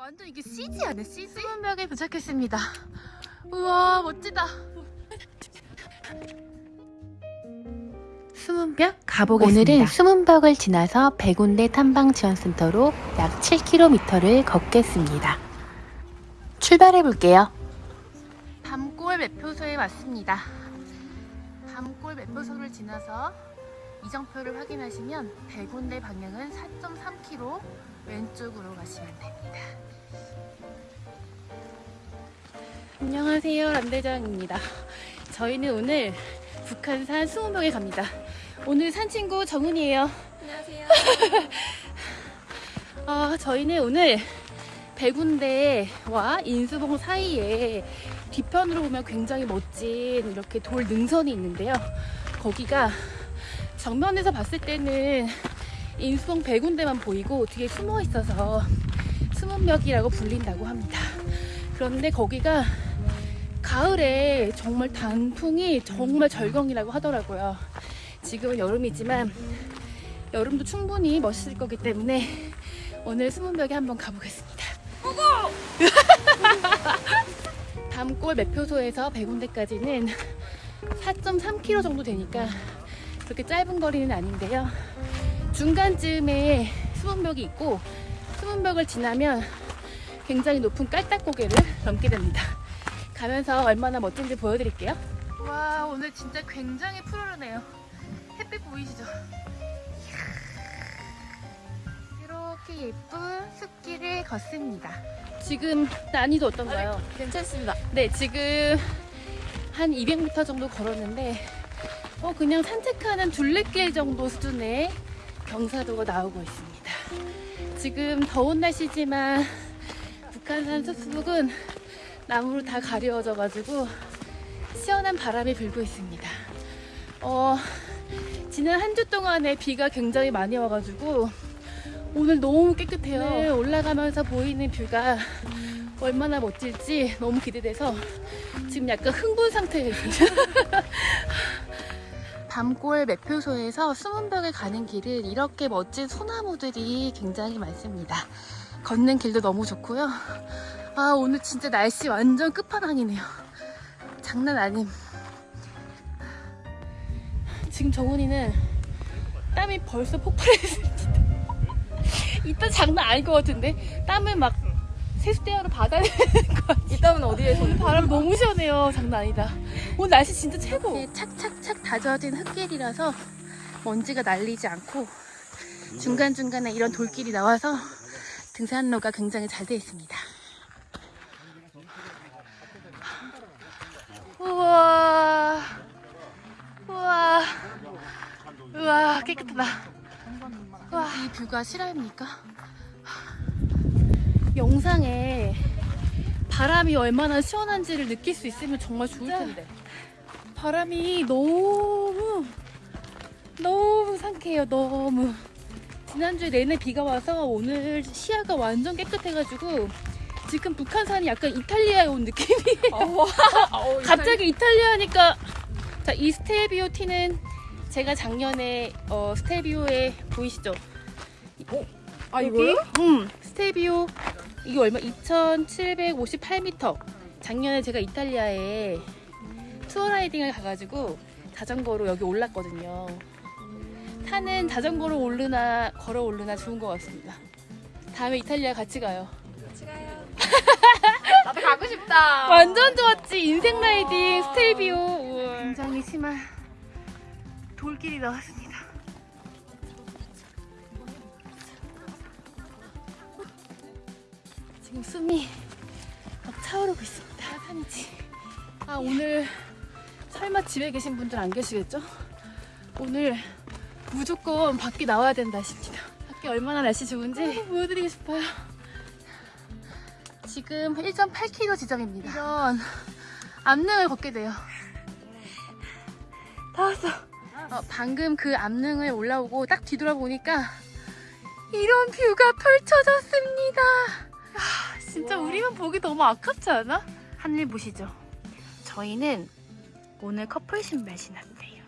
완전 이게 CG 아니야 CG? 수문벽에 도착했습니다 우와 멋지다 수문벽 가보겠습니다 오늘은 수문벽을 지나서 백운대 탐방지원센터로 약 7km를 걷겠습니다. 출발해 볼게요. 밤골 매표소에 왔습니다 밤골 매표소를 지나서 이정표를 확인하시면 백운대 방향은 4.3km 왼쪽으로 가시면 됩니다. 안녕하세요. 람대장입니다. 저희는 오늘 북한산 수문벽에 갑니다. 오늘 산 친구 정은이에요. 안녕하세요. 아, 저희는 오늘 백운대와 인수봉 사이에 뒤편으로 보면 굉장히 멋진 이렇게 돌 능선이 있는데요. 거기가 정면에서 봤을 때는 인수봉 백운대만 보이고 뒤에 숨어 있어서 수문벽이라고 불린다고 합니다. 그런데 거기가 가을에 정말 단풍이 정말 절경이라고 하더라고요. 지금은 여름이지만 여름도 충분히 멋있을 거기 때문에 오늘 수문벽에 한번 가보겠습니다. 담골 매표소에서 백운대까지는 4.3km 정도 되니까 그렇게 짧은 거리는 아닌데요. 중간쯤에 수문벽이 있고 수문벽을 지나면 굉장히 높은 깔딱고개를 넘게 됩니다. 가면서 얼마나 멋진지 보여드릴게요. 와 오늘 진짜 굉장히 푸르르네요. 햇빛 보이시죠? 이렇게 예쁜 숲길을 걷습니다. 지금 난이도 어떤가요? 괜찮습니다. 네, 지금 한 200m 정도 걸었는데 어, 그냥 산책하는 둘레길 정도 수준의 경사도가 나오고 있습니다. 지금 더운 날씨지만 북한산 숲속은 나무로 다 가려워져 가지고 시원한 바람이 불고 있습니다. 어, 지난 한 주 동안에 비가 굉장히 많이 와가지고 오늘 너무 깨끗해요. 오늘 올라가면서 보이는 뷰가 얼마나 멋질지 너무 기대돼서 지금 약간 흥분 상태에 있습니다. 밤골 매표소에서 수문벽에 가는 길은 이렇게 멋진 소나무들이 굉장히 많습니다. 걷는 길도 너무 좋고요. 아 오늘 진짜 날씨 완전 끝판왕이네요. 장난 아님. 지금 정훈이는 땀이 벌써 폭발했습니다. 이따 장난 아닐 것 같은데 땀을 막 세수대야로 받아야 되는 것 같아요. 이따은 어디에서? 오늘 바람 너무 시원해요. 장난 아니다. 오늘 날씨 진짜 최고. 착착착 다져진 흙길이라서 먼지가 날리지 않고 중간중간에 이런 돌길이 나와서 등산로가 굉장히 잘 되어 있습니다. 우와. 우와. 우와, 깨끗하다. 와, 이 뷰가 실화입니까? 영상에 바람이 얼마나 시원한지를 느낄 수 있으면 정말 좋을 텐데. 바람이 너무 너무 상쾌해요. 너무. 지난주에 내내 비가 와서 오늘 시야가 완전 깨끗해가지고 지금 북한산이 약간 이탈리아에 온 느낌이에요. 갑자기 이탈리아니까 자, 이 스텔비오 티는 제가 작년에 어, 스텔비오에 보이시죠? 아 여기? 음, 스텔비오 이게 얼마? 2,758m. 작년에 제가 이탈리아에 투어 riding을 가가지고 자전거로 여기 올랐거든요. 타는 자전거로 오르나 걸어 오르나 좋은 것 같습니다. 다음에 이탈리아 같이 가요. 같이 가요. 나도 가고 싶다. 완전 좋았지 인생 riding 스텔비오. 우와. 굉장히 심한 돌길이 나왔습니다. 지금 숨이 막 차오르고 있습니다. 산이지. 아 오늘 설마 집에 계신 분들 안 계시겠죠? 오늘 무조건 밖에 나와야 된다 싶니다. 밖에 얼마나 날씨 좋은지 보여드리고 싶어요. 지금 1.8km 지점입니다. 이런 암릉을 걷게 돼요. 다 왔어. 어, 방금 그 암릉을 올라오고 딱 뒤돌아보니까 이런 뷰가 펼쳐졌습니다. 아, 진짜 우리만 보기 너무 아깝지 않아? 하늘 보시죠. 저희는 오늘 커플 신발 신었대요.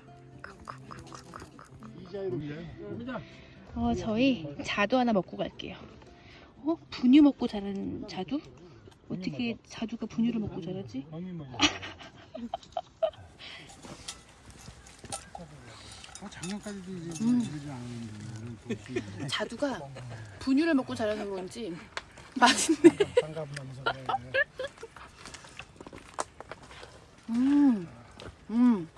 어, 저희 자두 하나 먹고 갈게요. 어? 분유 먹고 자란 자두? 어떻게 자두가 분유를 먹고 자라지? 어, 작년까지도 이제 음. 이러지 않았는데 자두가 분유를 먹고 자라는 건지 맛있네. 음, 음.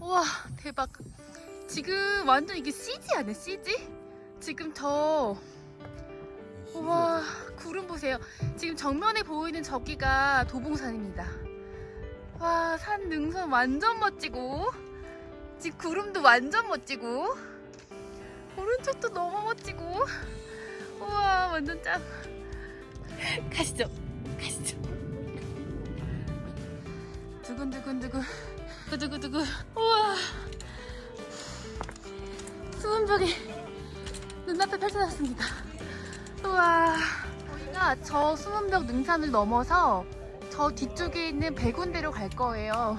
우와 대박. 지금 완전 이게 CG 아니야 CG? 지금 저 우와 구름 보세요. 지금 정면에 보이는 저기가 도봉산입니다. 와 산 능선 완전 멋지고 지금 구름도 완전 멋지고 오른쪽도 너무 멋지고 우와 완전 짱. 가시죠 가시죠. 두근두근두근 두 구두구두구. 우와. 수문벽이 눈앞에 펼쳐졌습니다. 우와. 저희가 저 수문벽 능선을 넘어서 저 뒤쪽에 있는 백운대로 갈 거예요.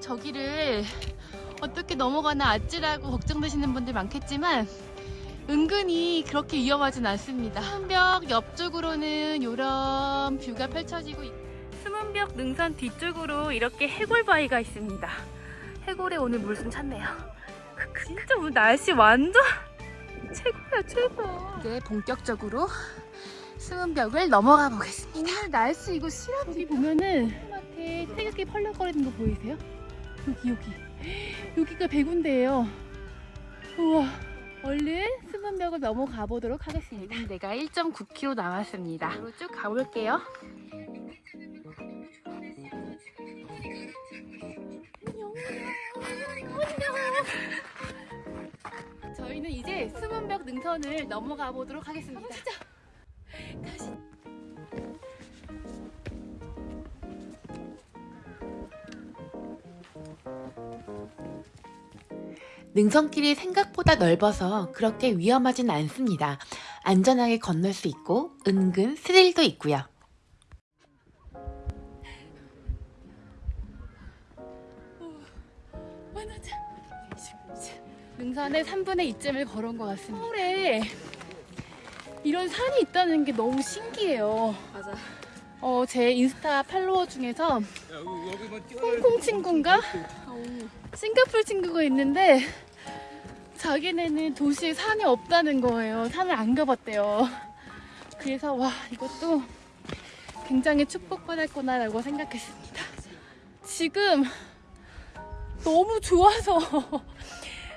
저기를 어떻게 넘어가나 아찔하고 걱정되시는 분들 많겠지만 은근히 그렇게 위험하진 않습니다. 수문벽 옆쪽으로는 이런 뷰가 펼쳐지고 있수 문벽 능선 뒤쪽으로 이렇게 해골 바위가 있습니다. 해골에 오늘 물 좀 찼네요. 진짜 오늘 날씨 완전 최고야 최고. 이제 본격적으로 수문벽을 넘어가 보겠습니다. 오늘 날씨 이거 실합 여기 보면은 앞에 태극기 펄럭거리는 거 보이세요? 여기 여기 여기가 백운대예요. 우와. 얼른 수문벽을 넘어가 보도록 하겠습니다. 백운대가 1.9km 남았습니다. 쭉 가볼게요. 저희는 이제 수문벽 능선을 넘어가 보도록 하겠습니다. 진짜 가시. 능선길이 생각보다 넓어서 그렇게 위험하진 않습니다. 안전하게 건널 수 있고 은근 스릴도 있고요. 만화자. 능선의 3분의 2쯤을 걸은 것 같습니다. 서울에 이런 산이 있다는 게 너무 신기해요. 맞아. 어, 제 인스타 팔로워 중에서 홍콩 친구인가? 싱가폴 친구가 있는데 자기네는 도시에 산이 없다는 거예요. 산을 안 가봤대요. 그래서 와 이것도 굉장히 축복받았구나 라고 생각했습니다. 지금 너무 좋아서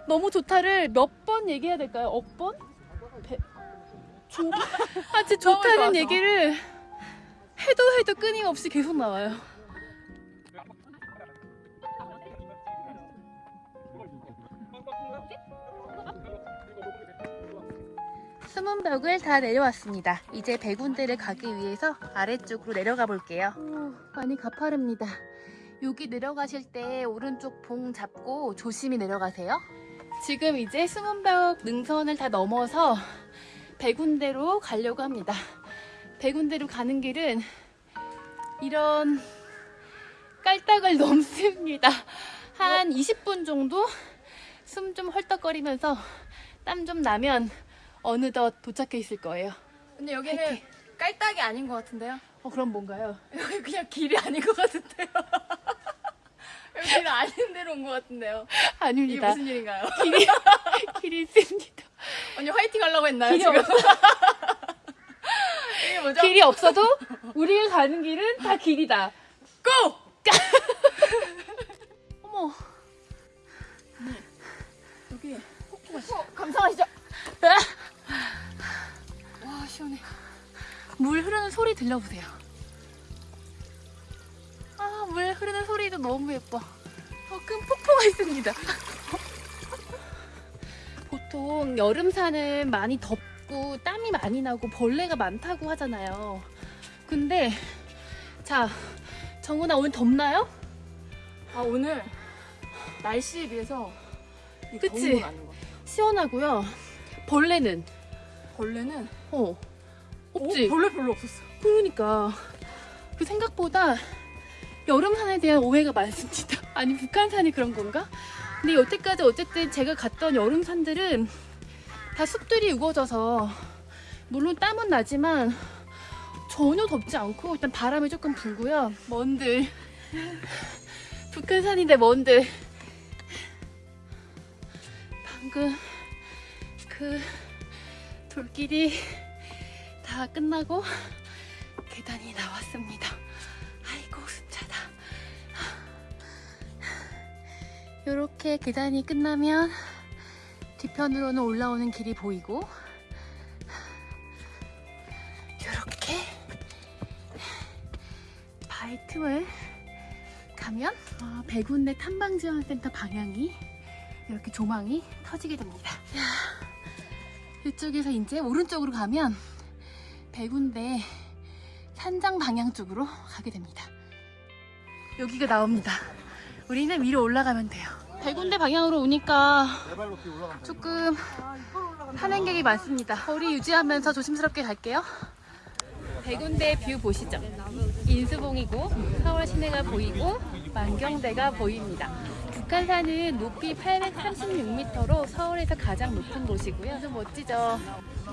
너무 좋다를 몇 번 얘기해야 될까요? 억 번? 배... 조... 아, 진짜 좋다는. 얘기를 해도 해도 끊임없이 계속 나와요. 수문벽을 다 내려왔습니다. 이제 백운대를 가기 위해서 아래쪽으로 내려가 볼게요. 많이 가파릅니다. 여기 내려가실 때 오른쪽 봉 잡고 조심히 내려가세요. 지금 이제 수문벽 능선을 다 넘어서 백운대로 가려고 합니다. 백운대로 가는 길은 이런 깔딱을 넘습니다. 한 20분 정도 숨 좀 헐떡거리면서 땀 좀 나면 어느덧 도착해 있을 거예요. 근데 여기는 화이팅. 깔딱이 아닌 것 같은데요? 어, 그럼 뭔가요? 여기 그냥 길이 아닌 것 같은데요? 길 아닌 데로 온 것 같은데요? 이게 아닙니다. 무슨 일인가요? 길이, 길이 있습니다. 언니 화이팅 하려고 했나요? 길이, 지금? 없, 이게 뭐죠? 길이 없어도 우리가 가는 길은 다 길이다. 고! 어머. 여기 폭포가 있어. 어, 감상하시죠? 와 시원해. 물 흐르는 소리 들려보세요. 아, 물 흐르는 소리도 너무 예뻐. 더 큰 폭포가 있습니다. 보통 여름산은 많이 덥고 땀이 많이 나고 벌레가 많다고 하잖아요. 근데 자, 정훈아 오늘 덥나요? 아 오늘 날씨에 비해서 이 그치? 시원하고요. 벌레는 벌레는 어 없지. 어, 벌레 별로 없었어. 그러니까 그 생각보다 여름산에 대한 오해가 많습니다. 아니 북한산이 그런 건가? 근데 여태까지 어쨌든 제가 갔던 여름산들은 다 숲들이 우거져서 물론 땀은 나지만 전혀 덥지 않고 일단 바람이 조금 불고요. 먼들. 북한산인데 먼들. 방금 그 돌길이 다 끝나고 계단이 나왔습니다. 이렇게 계단이 끝나면 뒤편으로는 올라오는 길이 보이고 이렇게 바위 틈을 가면 어, 백운대 탐방지원센터 방향이 이렇게 조망이 터지게 됩니다. 야, 이쪽에서 이제 오른쪽으로 가면 백운대 산장 방향 쪽으로 가게 됩니다. 여기가 나옵니다. 우리는 위로 올라가면 돼요. 백운대 방향으로 오니까 조금 산행객이 많습니다. 거리 유지하면서 조심스럽게 갈게요. 백운대 view 보시죠. 인수봉이고 서울 시내가 보이고 만경대가 보입니다. 북한산은 높이 836m로 서울에서 가장 높은 곳이고요. 아주 멋지죠.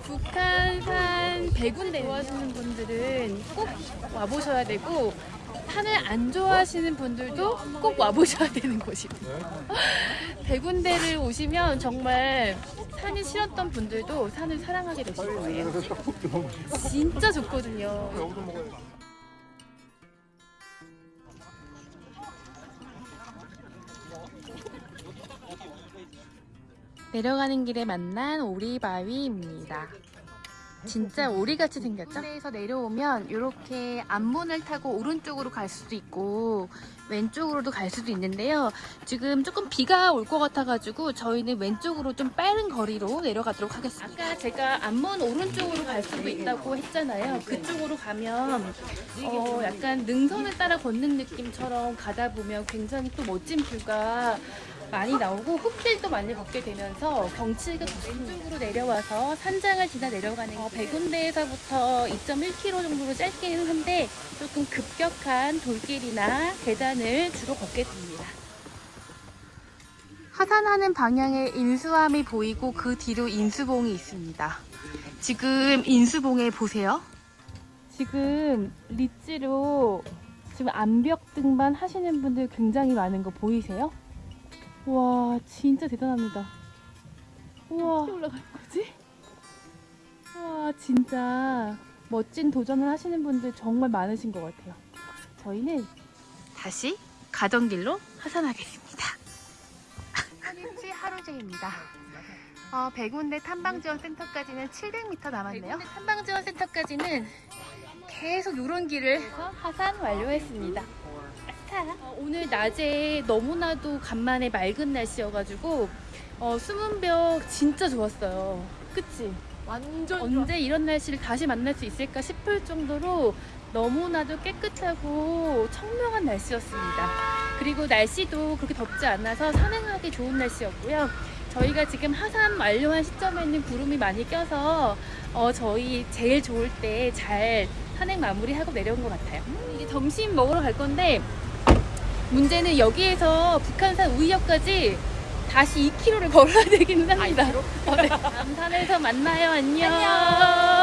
북한산 백운대 좋아하시는 분들은 꼭 와보셔야 되고 산을 안 좋아하시는 분들도 꼭 와보셔야 되는 곳입니다. 백운대를 오시면 정말 산이 싫었던 분들도 산을 사랑하게 되실 거예요. 진짜 좋거든요. 내려가는 길에 만난 오리바위입니다. 진짜 오리같이 생겼죠? 에서 내려오면 이렇게 앞문을 타고 오른쪽으로 갈 수도 있고 왼쪽으로도 갈 수도 있는데요. 지금 조금 비가 올 것 같아가지고 저희는 왼쪽으로 좀 빠른 거리로 내려가도록 하겠습니다. 아까 제가 앞문 오른쪽으로 갈 수도 있다고 했잖아요. 그쪽으로 가면 어, 약간 능선을 따라 걷는 느낌처럼 가다 보면 굉장히 또 멋진 뷰가 많이 나오고 흙길도 많이 걷게 되면서 경치가 왼쪽으로 내려와서 산장을 지나 내려가는 어, 백운대에서부터 2.1km 정도로 짧기는 한데 조금 급격한 돌길이나 계단 을 주로 걷게 됩니다. 하산하는 방향에 인수함이 보이고 그 뒤로 인수봉이 있습니다. 지금 인수봉에 보세요. 지금 리치로 지금 암벽 등반 하시는 분들 굉장히 많은 거 보이세요? 와 진짜 대단합니다. 우와 어떻게 올라가는 거지? 와 진짜 멋진 도전을 하시는 분들 정말 많으신 것 같아요. 저희는 다시 가던 길로 하산하겠습니다. 한일치 하루제입니다. 어, 백운대 탐방지원 센터까지는 700m 남았네요. 백운대 탐방지원 센터까지는 계속 이런 길을 하산 완료했습니다. 어, 오늘 낮에 너무나도 간만에 맑은 날씨여가지고 어, 수문벽 진짜 좋았어요. 그치? 완전 언제 이런 날씨를 다시 만날 수 있을까 싶을 정도로 너무나도 깨끗하고 청명한 날씨였습니다. 그리고 날씨도 그렇게 덥지 않아서 산행하기 좋은 날씨였고요. 저희가 지금 하산 완료한 시점에는 구름이 많이 껴서 어, 저희 제일 좋을 때 잘 산행 마무리하고 내려온 것 같아요. 이제 점심 먹으러 갈 건데 문제는 여기에서 북한산 우이역까지 다시 2km를 걸어야 되기는 합니다. 어, 네. 다음 산에서 만나요. 안녕.